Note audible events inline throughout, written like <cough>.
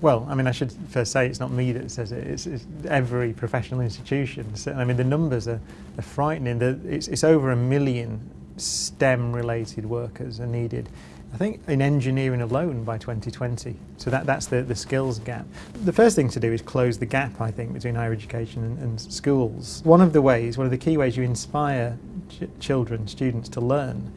Well, I mean, I should first say it's not me that says it. It's, it's every professional institution. So, I mean, the numbers are, are frightening. The, it's, it's over a million STEM-related workers are needed. I think in engineering alone by 2020. So that, that's the, the skills gap. The first thing to do is close the gap, I think, between higher education and, and schools. One of the ways, one of the key ways you inspire ch children, students to learn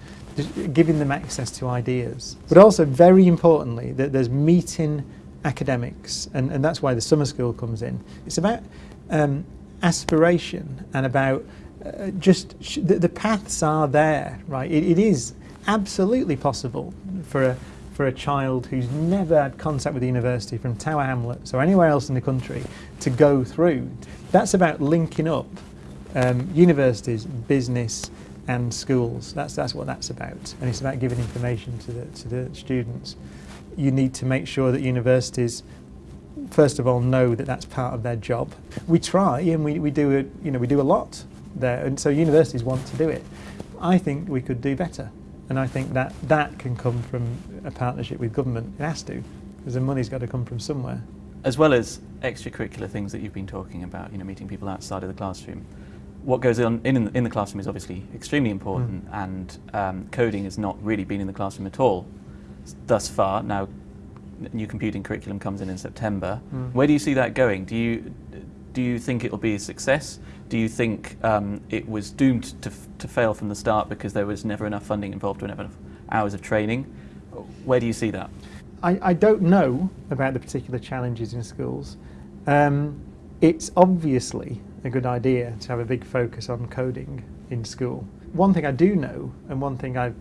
giving them access to ideas. But also, very importantly, that there's meeting academics, and, and that's why the summer school comes in. It's about um, aspiration and about uh, just the, the, paths are there, right? It, it is absolutely possible for a for a child who's never had contact with the university from Tower Hamlets or anywhere else in the country to go through. That's about linking up um, universities, business, and schools. That's, that's what that's about. And it's about giving information to the, to the students. You need to make sure that universities first of all know that that's part of their job. We try and we, we do it, you know, we do a lot there and so universities want to do it. I think we could do better and I think that that can come from a partnership with government. It has to because the money's got to come from somewhere. As well as extracurricular things that you've been talking about, you know, meeting people outside of the classroom, what goes on in, in the classroom is obviously extremely important mm. and um, coding has not really been in the classroom at all thus far. Now, new computing curriculum comes in in September. Mm. Where do you see that going? Do you, do you think it will be a success? Do you think um, it was doomed to, to fail from the start because there was never enough funding involved or never enough hours of training? Where do you see that? I, I don't know about the particular challenges in schools. Um, it's obviously a good idea to have a big focus on coding in school. One thing I do know, and one thing I've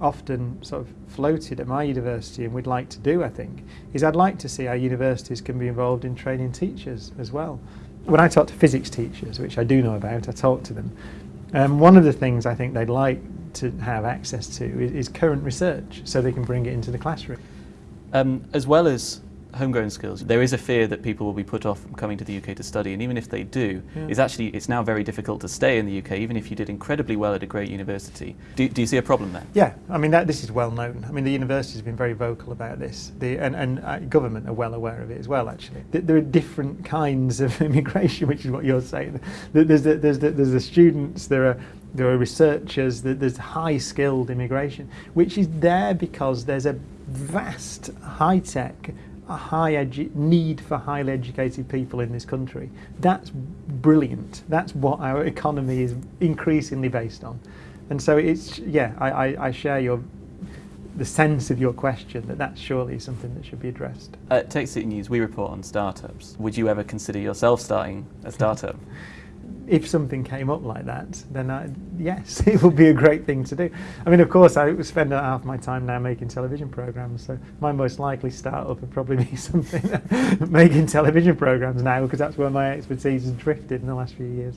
often sort of floated at my university and would like to do, I think, is I'd like to see our universities can be involved in training teachers as well. When I talk to physics teachers, which I do know about, I talk to them, um, one of the things I think they'd like to have access to is, is current research so they can bring it into the classroom. Um, as well as homegrown skills, there is a fear that people will be put off from coming to the UK to study, and even if they do, yeah. it's actually it's now very difficult to stay in the UK, even if you did incredibly well at a great university. Do, do you see a problem there? Yeah, I mean that, this is well known. I mean the university has been very vocal about this, the, and, and uh, government are well aware of it as well. Actually, there are different kinds of <laughs> immigration, which is what you're saying. There's the, there's the, there's the students, there are there are researchers, there's high skilled immigration, which is there because there's a vast high tech a high need for highly educated people in this country. That's brilliant. That's what our economy is increasingly based on. And so it's, yeah, I, I, I share your the sense of your question that that's surely something that should be addressed. At Tech City News, we report on startups. Would you ever consider yourself starting a startup? <laughs> if something came up like that, then I, yes, <laughs> it would be a great thing to do. I mean, of course, I spend half my time now making television programs, so my most likely startup would probably <laughs> be something <laughs> making television programs now, because that's where my expertise has drifted in the last few years.